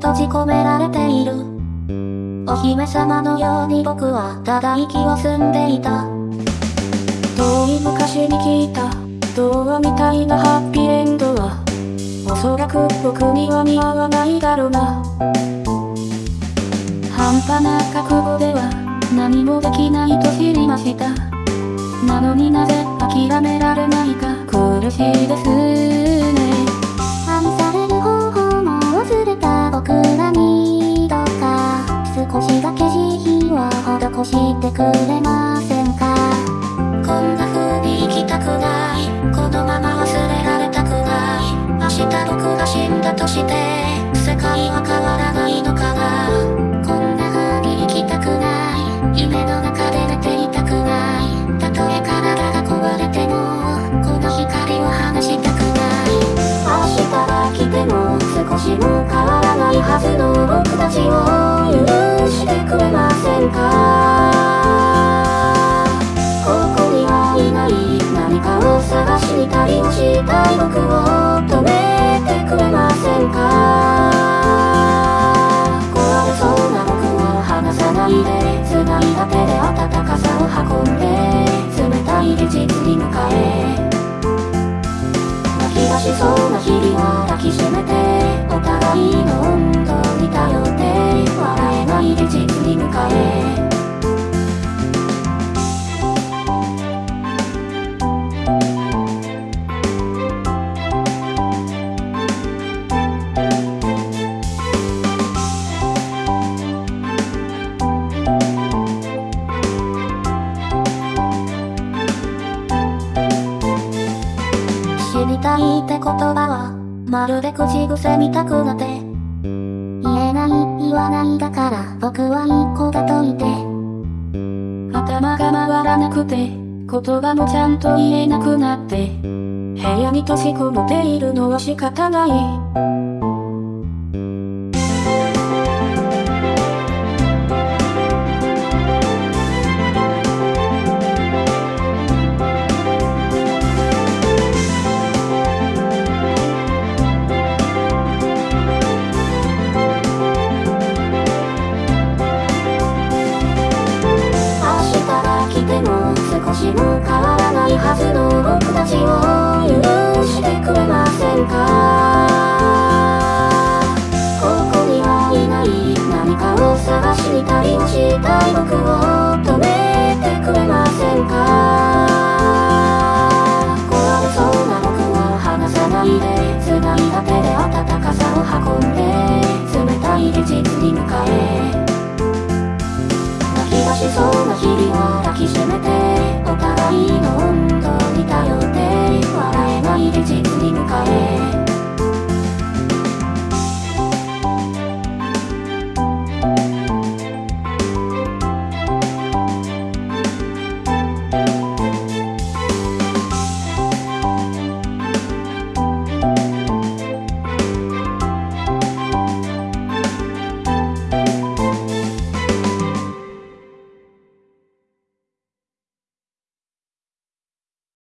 閉じ込められている。お姫様のように僕はただ息を澄んでいた。遠い昔に聞いた。童話みたいなハッピーエンドは。おそらく僕には似合わないだろうな。半端な覚悟では。何もできないと知りました。なのになぜ諦められないか。苦しいです。少しだけ慈悲は施してくれませんか？んか。ここにはいない何かを探しに旅をしたい僕を止めてくれませんか。壊れそうな僕を離さないで。繋いだ手で温かさを運んで冷たい現実に向かえ泣き出しそうな日々を抱きしめてお互いの温度に頼っいって言葉はまるで口癖みたくなって。言えない言わないだから僕は一個が解いて。頭が回らなくて言葉もちゃんと言えなくなって。部屋に閉じこもっているのは仕方ない。Engkau